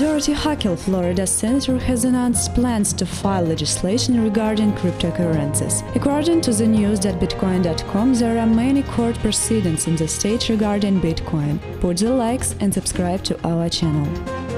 Dorothy Hukill, Florida senator, has announced plans to file legislation regarding cryptocurrencies. According to the news at Bitcoin.com, there are many court proceedings in the state regarding Bitcoin. Put the likes and subscribe to our channel.